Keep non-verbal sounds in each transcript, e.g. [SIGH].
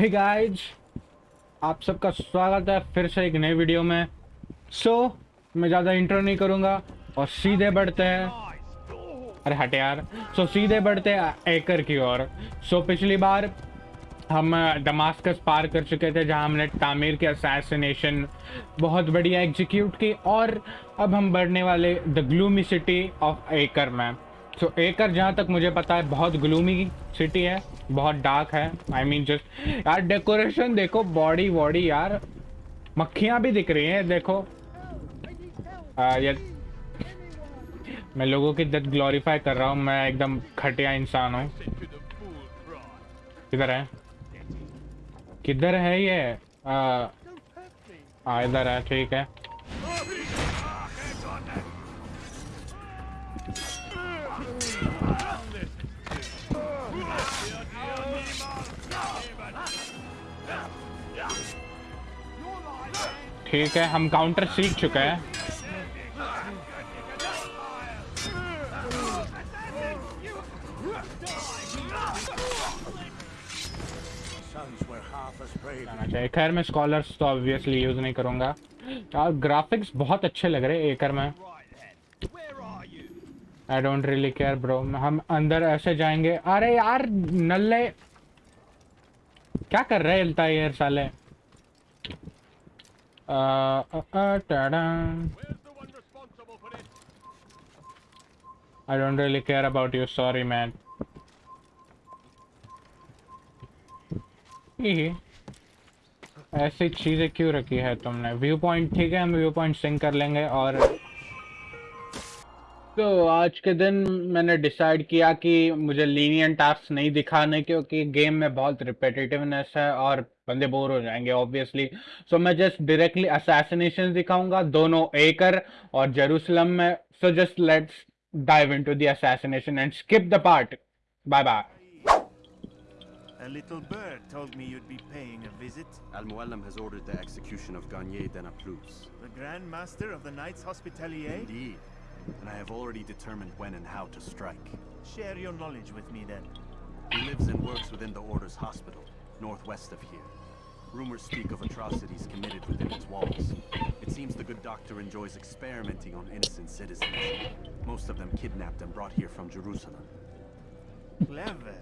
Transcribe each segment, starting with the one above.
Hey guys आप सबका स्वागत है फिर से एक नए वीडियो में। सो so, मैं ज़्यादा इंट्रो नहीं करूँगा और सीधे बढ़ते हैं। अरे हटे यार। सो so, सीधे बढ़ते हैं एकर की ओर। सो so, पिछली बार हम दमास्कस पार कर चुके थे जहाँ हमने तामीर के असैसिनेशन बहुत बढ़िया एग्जीक्यूट की और अब हम बढ़ने वाले the gloomy city of Acre में। सो so, एकर जहाँ तक मुझे पता है बहुत ग्लूमी सिटी है बहुत डार्क है। आई मीन जस्ट यार डेकोरेशन देखो बॉडी वॉडी यार। मक्खियाँ भी दिख रही हैं देखो। आ, मैं लोगों की डेथ ग्लोरीफाई कर रहा हूँ मैं एकदम खटिया इंसान हूँ। किधर है? किधर है ये? आ, इधर है ठीक है। ठीक है, हम काउंटर सीख चुके हैं। खैर, मैं स्कॉलर्स तो ऑब्वियसली यूज़ नहीं करूँगा। यार ग्राफिक्स बहुत अच्छे लग रहे एकर में। I don't really care bro हम अंदर ऐसे जाएँगे। अरे यार, नल्ले। क्या कर रहे हैं साले? Uh, uh, uh, I don't really care about you, sorry man. ऐसी चीज़ें क्यों रखी है तुमने? व्यू पॉइंट ठीक है हम व्यू पॉइंट सिंक कर लेंगे और तो आज के दिन मैंने डिसाइड किया कि मुझे लीनियन टास्क नहीं दिखाने क्योंकि गेम में बहुत रिपीटेटिवनेस है और बंदे बोर हो जाएंगे ऑब्वियसली सो so, मैं जस्ट डायरेक्टली असैसिनेशन दिखाऊंगा दोनों एकर और जेरूसलम में so just let's dive into the assassination and skip the part. Bye bye. A little bird told me you'd be paying a visit. Al-Muallim has ordered the execution of Garnier de Naplouse. The Grand Master of the Knights Hospitalier? Indeed. And I have already determined when and how to strike. Share your knowledge with me then. He lives and works within the Order's hospital, northwest of here. Rumors speak of atrocities committed within its walls. It seems the good doctor enjoys experimenting on innocent citizens. Most of them kidnapped and brought here from Jerusalem. Clever.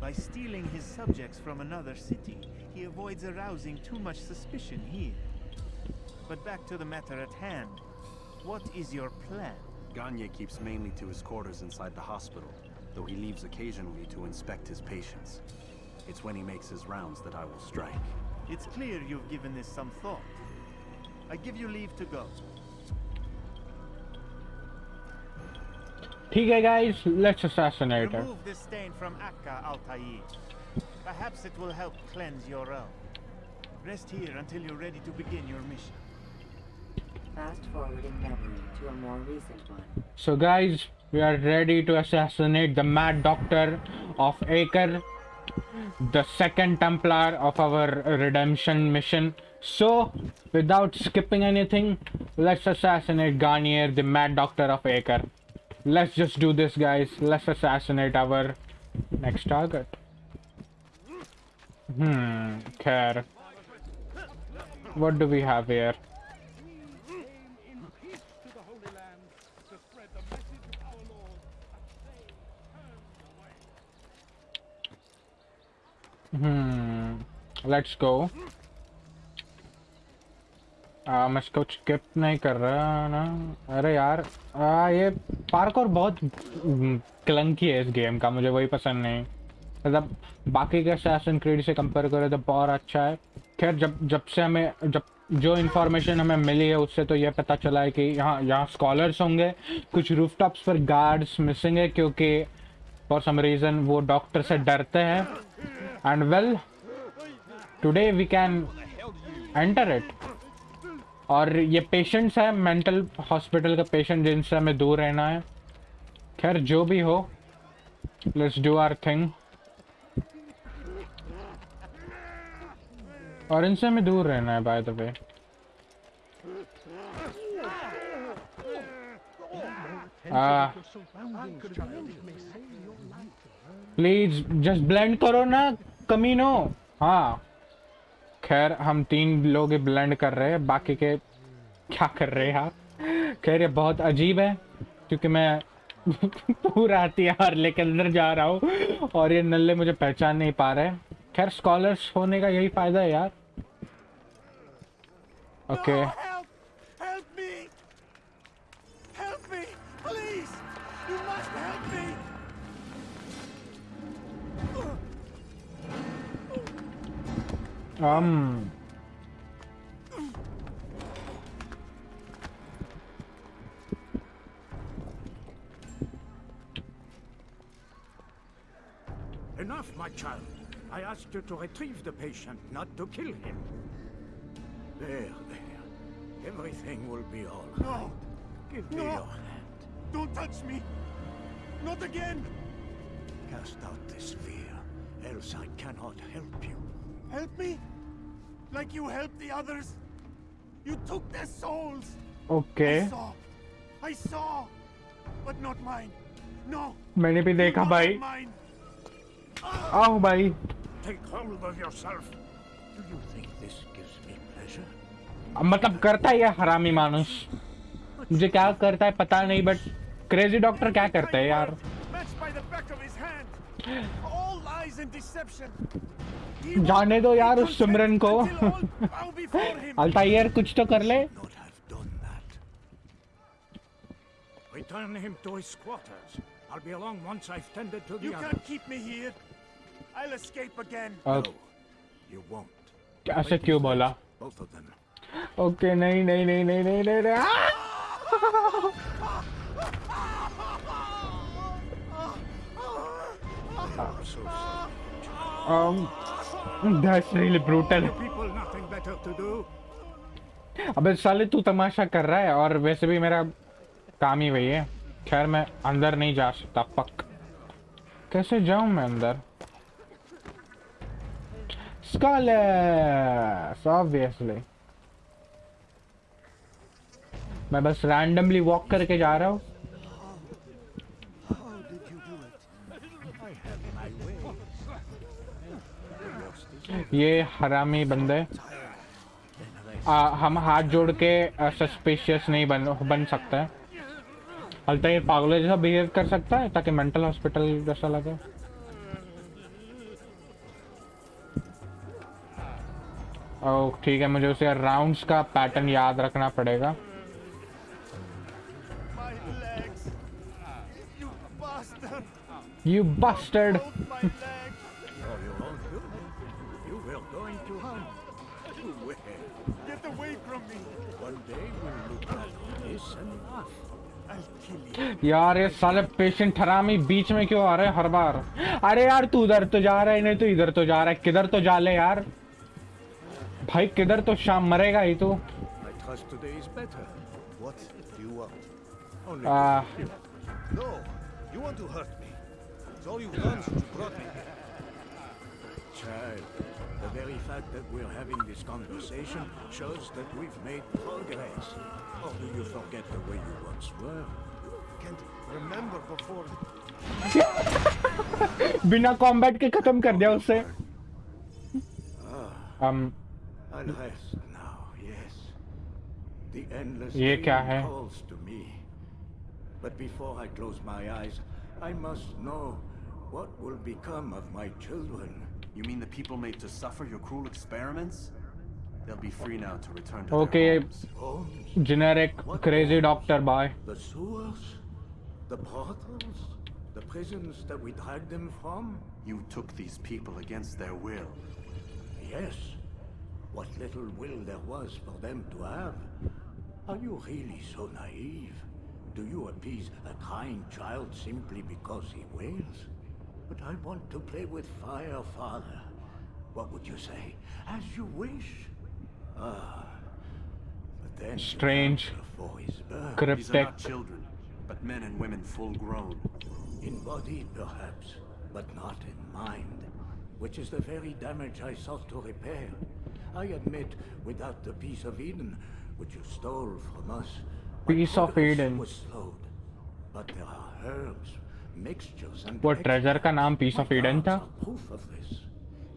By stealing his subjects from another city, he avoids arousing too much suspicion here. But back to the matter at hand. What is your plan? Gagne keeps mainly to his quarters inside the hospital, though he leaves occasionally to inspect his patients. It's when he makes his rounds that I will strike. It's clear you've given this some thought. I give you leave to go. Okay, guys, let's assassinate her. Remove this stain from Akka, Altair. Perhaps it will help cleanse your realm. Rest here until you're ready to begin your mission. Fast forwarding memory to a more recent one. So guys, we are ready to assassinate the Mad Doctor of Acre the second Templar of our redemption mission. So, without skipping anything, let's assassinate Garnier, the Mad Doctor of Acre. Let's just do this, guys. Let's assassinate our next target. Hmm, care. What do we have here? Hmm let's go मैं इसको skip नहीं कर रहा ना। अरे यार आ, ये park और बहुत क्लंकी है इस गेम का मुझे वही पसंद नहीं। मतलब बाकी के सैसन क्रीड से कंपेयर करें तो बहुत अच्छा है। खैर जब जब से हमें जब जो इन्फॉर्मेशन हमें मिली है उससे तो ये पता चला है कि यहाँ यहाँ स्कॉलर्स होंगे कुछ रूफटॉप्स पर गार्ड्स मिसिंग है क्योंकि फॉर सम रीज़न वो डॉक्टर से डरते हैं। And well, today we can enter it. और ये पेशेंट्स है मेंटल हॉस्पिटल का पेशेंट जिनसे हमें दूर रहना है। खैर, जो भी हो लेट्स डू आर थिंग और इनसे हमें दूर रहना है by the way please just blend करो ना। कमीनो हाँ। खैर हम तीन लोग ब्लेंड कर रहे हैं बाकी के क्या कर रहे हैं यार? खैर ये बहुत अजीब है क्योंकि मैं [LAUGHS] पूरा हथियार लेके अंदर जा रहा हूँ और ये नल्ले मुझे पहचान नहीं पा रहे खैर स्कॉलर्स होने का यही फ़ायदा है यार। Okay No, um Enough, my child. I asked you to retrieve the patient, not to kill him. There, there. Everything will be all right. No! Give me No. your hand. Don't touch me! Not again! Cast out this fear, else I cannot help you. Help me? Like you helped the others? You took their souls! Okay I saw! I saw! But not mine! No! मैंने भी देखा not भाई Mine! आओ भाई Take hold of yourself. Do you think this gives me pleasure? अब मतलब करता है ये हरामी मानुस मुझे क्या करता है पता नहीं बट क्रेजी डॉक्टर क्या करता है यार जाने दो यार उस सिमरन को! अल्तायर कुछ तो कर ले. Return him to his quarters. I'll be along once I've tended to the You can't keep me here! I'll escape again! और No, you won't. ऐसे क्यों बोला Both of them. ओके नहीं नहीं नहीं नहीं नहीं नहीं um, that's really brutal. अबे साले तू तमाशा कर रहा है और वैसे भी मेरा काम ही वही है। खैर मैं अंदर नहीं जा सकता पक कैसे जाऊँ मैं अंदर? ऑब्वियसली मैं बस रैंडमली वॉक करके जा रहा हूँ। ये हरामी बंदे। आ, हम हाथ जोड़ के सस्पिशियस नहीं बन बन सकते। हलता ये पागलों जैसा बिहेव कर सकता है ताकि मेंटल हॉस्पिटल जैसा लगे। ओह ठीक है मुझे उसे राउंड्स का पैटर्न याद रखना पड़ेगा! You bastard! यार ये साले पेशेंट हरामी बीच में क्यों आ रहे हर बार? अरे यार तू उधर तो जा रहा है नहीं तो इधर तो जा रहा है। किधर तो जा ले यार? भाई किधर तो शाम मरेगा ही तू? आ... The very fact that we're having this conversation shows that we've made progress. Or do you forget the way you once were? Can't remember before. [LAUGHS] बिना कॉम्बैट के खत्म कर दिया उससे um, I'll rest now, yes. The endless ये क्या dream है? calls to me. But before I close my eyes, I must know what will become of my children. you mean the people made to suffer your cruel experiments? They'll be free now to return to Okay, homes. generic what crazy doctor boy. The sewers, the brothels, the prisons that we dragged them from? You took these people against their will. Yes. What little will there was for them to have. Are you really so naive? Do you appease a crying child simply because he wails? But I want to play with fire, father. What would you say? As you wish. Ah. But then strange cryptic These are not children, but men and women full grown. In body, perhaps, but not in mind. Which is the very damage I sought to repair. I admit, without the peace of Eden, which you stole from us, peace of Eden was slowed. But there are herbs वो treasure का नाम extracts. Piece My of Eden plants था? are proof of this.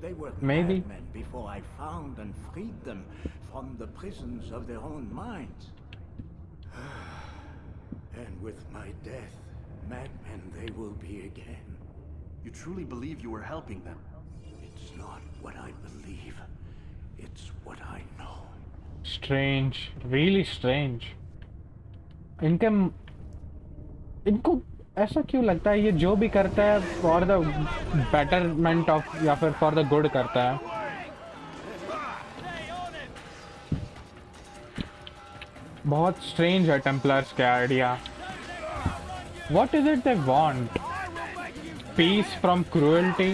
They were Maybe. madmen before I found and freed them from the prisons of their own minds. and with my death, madmen they will be again. You truly believe you were helping them? It's not what I believe. It's what I know. Strange really strange इनके इनको ऐसा क्यों लगता है ये जो भी करता है फॉर द बेटरमेंट ऑफ़ या फिर फॉर द गुड करता है? बहुत स्ट्रेंज है टेम्पलर्स के idea what is it they want peace from cruelty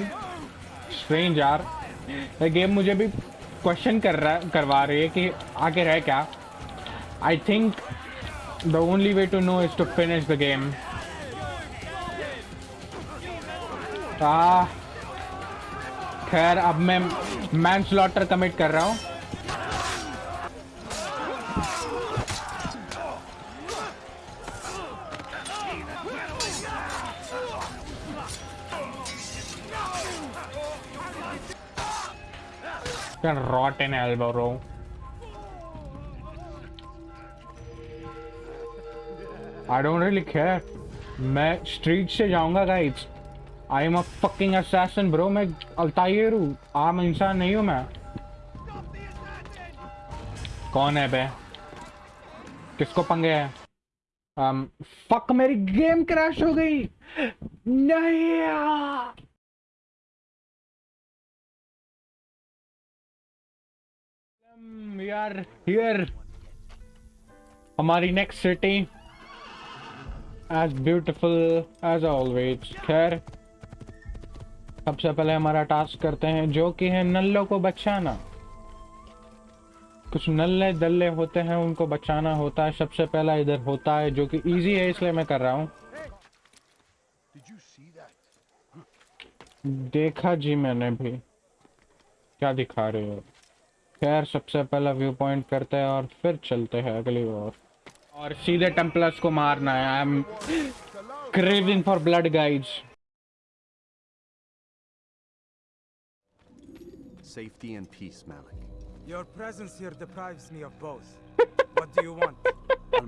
strange यार. ये गेम मुझे भी क्वेश्चन कर रहा, करवा रही है कि आगे रह क्या? I think the only way to know is to finish the game खैर, अब मैं मैन स्लॉटर कमिट कर रहा हूँ in elbow row. I don't really care. मैं स्ट्रीट से जाऊँगा guys I am a fucking assassin bro मैं अल्तायर हूँ। आम इंसान नहीं हूँ मैं। कौन है बे? किसको पंगे है? Um, फक मेरी गेम क्रैश हो गई। नहीं। Um, we are here हमारी next city as beautiful as always खैर। सबसे पहले हमारा टास्क करते हैं, जो कि है नल्लों को बचाना। कुछ नल्ले दल्ले होते हैं, उनको बचाना होता है, सबसे पहला इधर होता है, जो कि इजी है, इसलिए मैं कर रहा हूँ? देखा जी मैंने भी। क्या दिखा रहे हो? खैर, सबसे पहला व्यू पॉइंट करते हैं और फिर चलते हैं अगली ओर। और सीधे टेम्पलर्स को मारना है। I am craving for blood guides safety and peace, Malik. Your presence here deprives me of both. [LAUGHS] what do you want?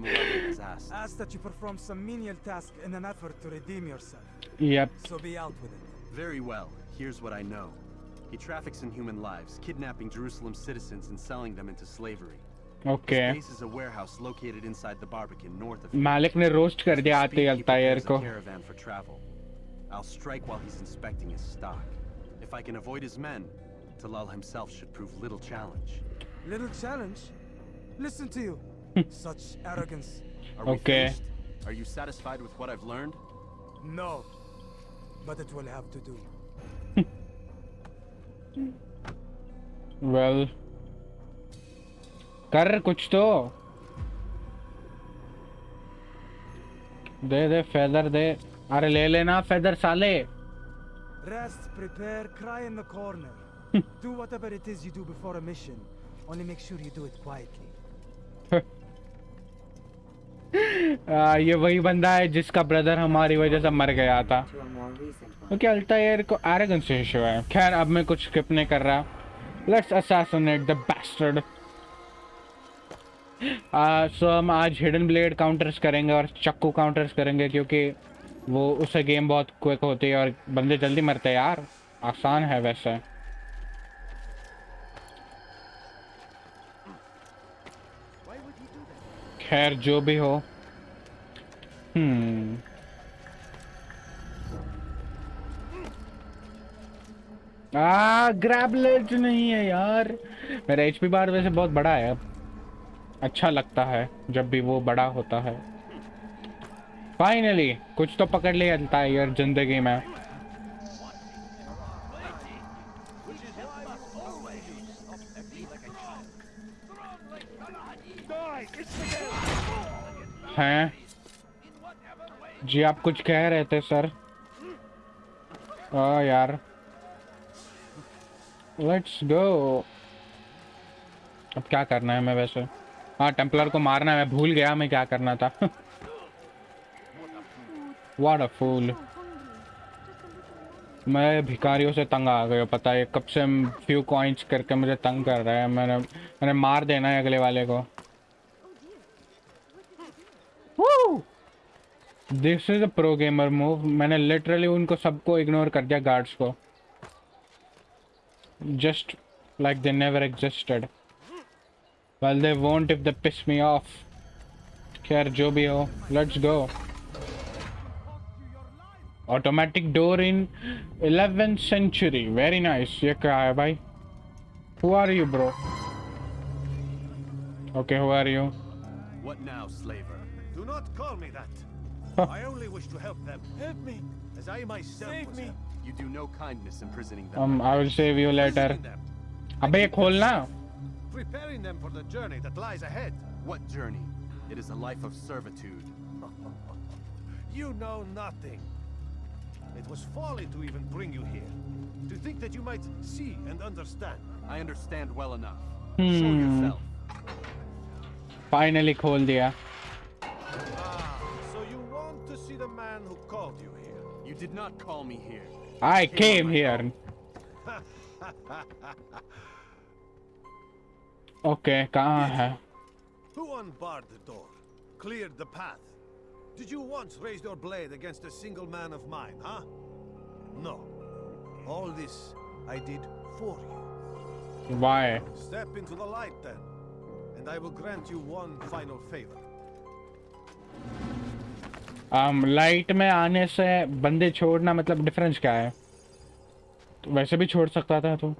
Has asked. Ask that you perform some menial task in an effort to redeem yourself. Yep. So be out with it. Very well. Here's what I know. He traffics in human lives, kidnapping Jerusalem citizens and selling them into slavery. Okay. This is a warehouse located inside the Barbican, north of. Malik ne roast kar diya Ate Altair ko. Caravan for travel. I'll strike while he's inspecting his stock. If I can avoid his men, Talal himself should prove little challenge. Little challenge? Listen to you. [LAUGHS] Such arrogance. Are we Okay. finished? Are you satisfied with what I've learned? No. But it will have to do. [LAUGHS] Well कर कुछ तो दे दे feather दे अरे ले लेना feather साले Rest, prepare, cry in the corner. [LAUGHS] do whatever it is you do before a mission. Only make sure you do it quietly. [LAUGHS] आ, ये वही बंदा है जिसका ब्रदर हमारी वजह से मर गया था. क्योंकि अल्तायर को एरोगेंस इशू है खैर अब मैं कुछ स्किप नहीं कर रहा let's assassinate the bastard so हम आज हिडन ब्लेड काउंटर्स करेंगे और चक्कू काउंटर्स करेंगे क्योंकि वो उससे गेम बहुत क्विक होती है और बंदे जल्दी मरते हैं यार आसान है वैसे खैर, जो भी हो। हम्म। आ ग्रैबलेट नहीं है यार। मेरा एचपी बार वैसे बहुत बड़ा है। अब अच्छा लगता है, जब भी वो बड़ा होता है। फाइनली कुछ तो पकड़ लिया है यार, ज़िंदगी में। हैं। जी, आप कुछ कह रहे थे, सर। आ यार। लेट्स गो अब क्या करना है मैं वैसे? हाँ टेम्पलर को मारना है, मैं भूल गया मैं क्या करना था? [LAUGHS] What a fool. मैं भिखारियों से तंग आ गया, पता है, कब से फ्यू कॉइंस करके मुझे तंग कर रहा है। मैंने मैंने मार देना है अगले वाले को। This is a pro gamer move मैंने लिटरली उनको सबको इग्नोर कर दिया गार्ड्स को just like they never existed well they won't if they piss me off खैर जो भी हो let's go automatic door in 11th century very nice ये क्या है भाई who are you bro okay who are you What now, slaver? Do not call me that. I only wish to help them. Help me. As I myself Save was me. You do no kindness imprisoning them. Um, I will save you later. Abey, now Preparing them for the journey that lies ahead. What journey? It is a life of servitude. you know nothing. It was folly to even bring you here. To think that you might see and understand. I understand well enough. Hmm. Show yourself. Finally, khol diya. did not call me here. I came here [LAUGHS] okay कहाँ है Who unbarred the door? Cleared the path? Did you once raise your blade against a single man of mine, huh? No. All this I did for you. Why Step into the light then, and I will grant you one final favor. Um, light में आने से बंदे छोड़ना मतलब difference क्या है तो वैसे भी छोड़ सकता था तू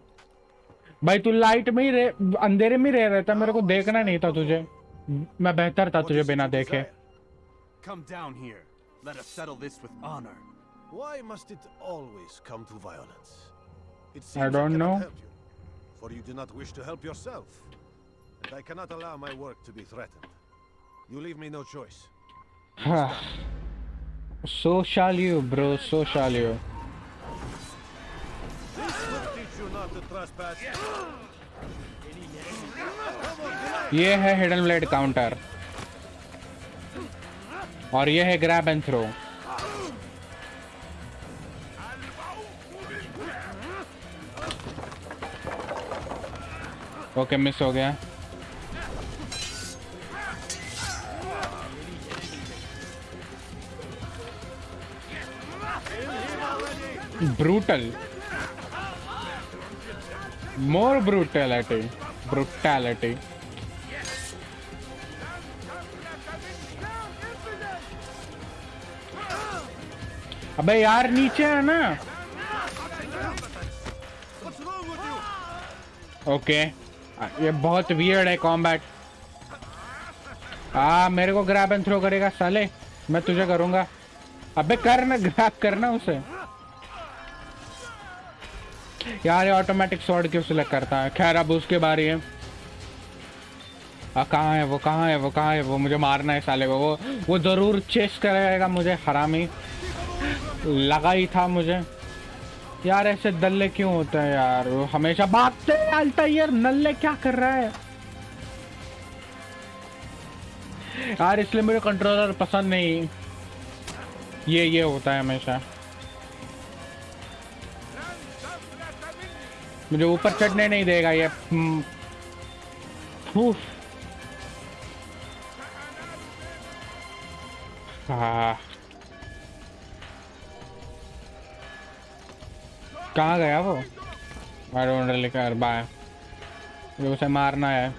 भाई तू लाइट में ही रह अंधेरे में रह रहा था मेरे को देखना नहीं था तुझे मैं बेहतर था तुझे बिना देखे? Come down here. Let us settle this with honor. Why must it always come to violence? It seems I don't cannot know. help you, for you do not wish to help yourself. And I cannot allow my work to be threatened. You leave me no choice. so shall you, bro. So shall you. ये है hidden blade counter और ये है grab and throw okay miss हो गया brutal. More brutality. Brutality. अबे यार, नीचे है ना? ओके ये बहुत वियर्ड है कॉम्बैट आ, मेरे को ग्रैब एंड थ्रो करेगा, साले। मैं तुझे करूँगा। अबे कर ना ग्रैब करना उसे। यार, ये ऑटोमेटिक शॉट क्यों सिलेक्ट करता है? खैर, अब उसके बारे है कहाँ है वो, कहाँ है वो, कहाँ है वो? मुझे मारना है साले को वो वो ज़रूर चेस करेगा मुझे, हरामी। लगा ही था मुझे। यार, ऐसे दल्ले क्यों होते हैं यार? वो हमेशा भागते हैं अल्टायर नल्ले क्या कर रहा है? यार, इसलिए मुझे कंट्रोलर पसंद नहीं। ये ये होता है हमेशा। मुझे ऊपर चढ़ने नहीं देगा ये। हम्म। हाँ। कहाँ गया वो? केयर बाय मुझे उसे मारना है!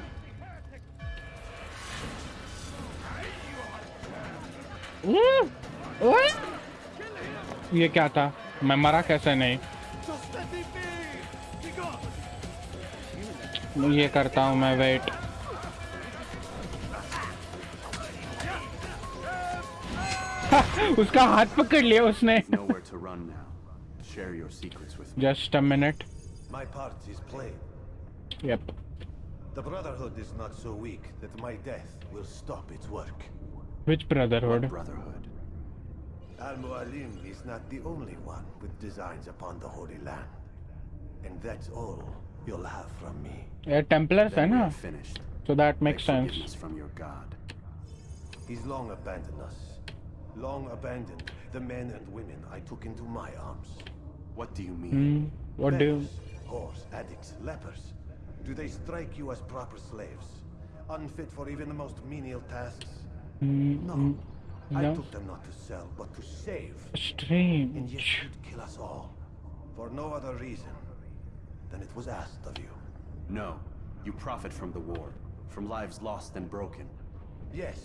ये क्या था? मैं मरा कैसे नहीं? ये करता हूँ मैं वेट [LAUGHS] उसका हाथ पकड़ लिया उसने Nowhere to run now. Share your secrets with me. Just a minute My part is plain. Yup The Brotherhood is not so weak that my death will stop its work. Which Brotherhood Brotherhood. Al-Mualim is not the only one with designs upon the Holy Land. And that's all you'll have from me. Yeah, Templars, then right? Finished. So that makes sense. From your God. He's long abandoned us. Long abandoned the men and women I took into my arms. What do you mean? Mm, what Beggars, do? You... Whores, addicts, lepers. Do they strike you as proper slaves, unfit for even the most menial tasks? Mm, no. Mm, I took them not to sell, but to save. Strange. And yet you'd kill us all for no other reason than it was asked of you. No. You profit from the war. From lives lost and broken. Yes,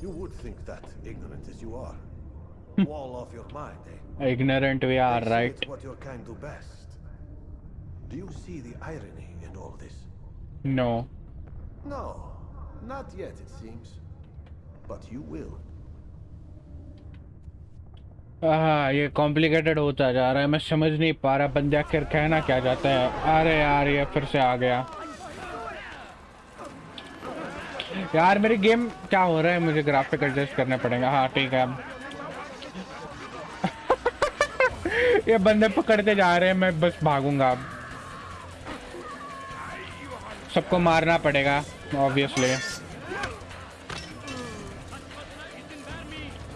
you would think that, ignorant as you are. Wall off your mind, eh? Ignorant we are, They right? It's what your kind do best. Do you see the irony in all this? No. No, not yet, it seems. But you will. हाँ ये complicated होता जा रहा है। मैं समझ नहीं पा रहा बंदे आखिर कहना क्या चाहता है। अरे यार, ये फिर से आ गया। यार, मेरी गेम क्या हो रहा है? मुझे ग्राफिक एडजस्ट करने पड़ेगा। हाँ ठीक है। [LAUGHS] ये बंदे पकड़ते जा रहे हैं। मैं बस भागूँगा। अब सबको मारना पड़ेगा ऑब्वियसली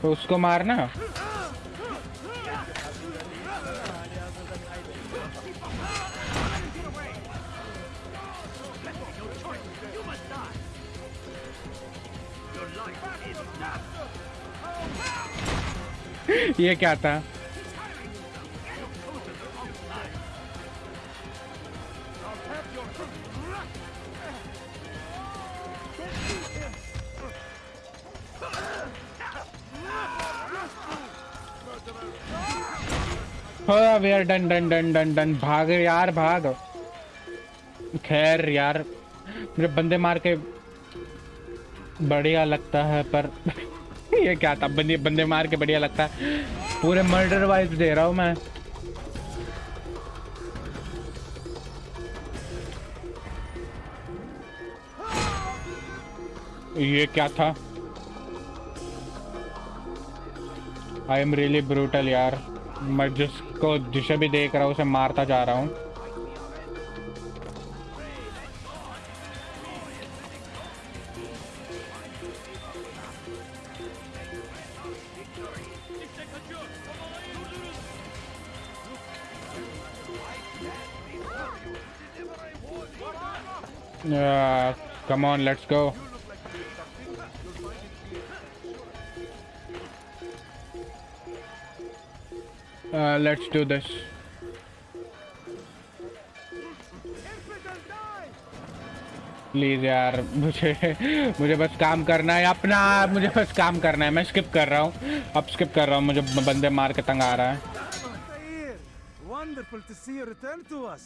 तो उसको मारना? [LAUGHS] ये क्या था? यार, done done done done done. भाग यार, भाग। खैर यार, मेरे बंदे मार के बढ़िया लगता है, पर ये क्या था? बंदे बंदे मार के बढ़िया लगता है। पूरे मर्डर वाइज दे रहा हूँ मैं। ये क्या था? आई एम रियली ब्रूटल यार। मैं जिसको जिसे भी देख रहा हूँ, उसे मारता जा रहा हूँ। Come on, let's go. Uh, let's do this. Please यार मुझे मुझे बस काम करना है अपना मुझे बस काम करना है मैं स्किप कर रहा हूँ अब स्किप कर रहा हूँ मुझे बंदे मार के तंग आ रहा है wonderful to see you return to us.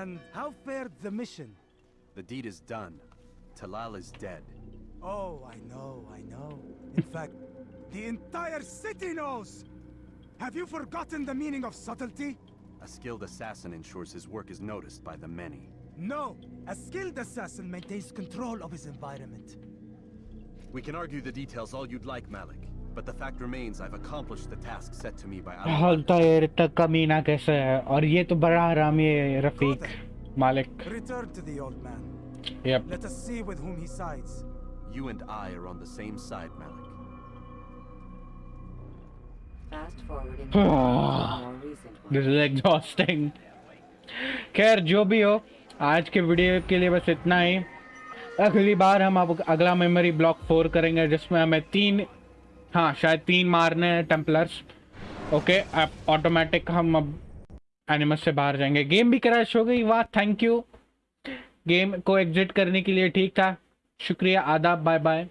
and how fared the mission? The deed is done. Talal is dead. Oh, I know, I know. In fact, the entire city knows! Have you forgotten the meaning of subtlety? A skilled assassin ensures his work is noticed by the many. No! A skilled assassin maintains control of his environment. We can argue the details all you'd like, Malik. But the fact remains I've accomplished the task set to me by Allah. Return to the old man. Yep. Let us see with whom he sides. You and I are on the same side, Malik. Fast forwarding to a [SIGHS] more recent one. This is exhausting खैर जो भी हो आज के video के लिए बस इतना ही। अगली बार हम अब अगला मेमोरी ब्लॉक फोर करेंगे जिसमें हमें तीन हाँ शायद तीन मारने हैं टेम्पलर्स ओके अब ऑटोमेटिक हम अब एनिमस से बाहर जाएँगे। गेम भी क्रैश हो गई। वाह थैंक यू गेम को एग्जिट करने के लिए ठीक था। शुक्रिया आदाब बाय बाय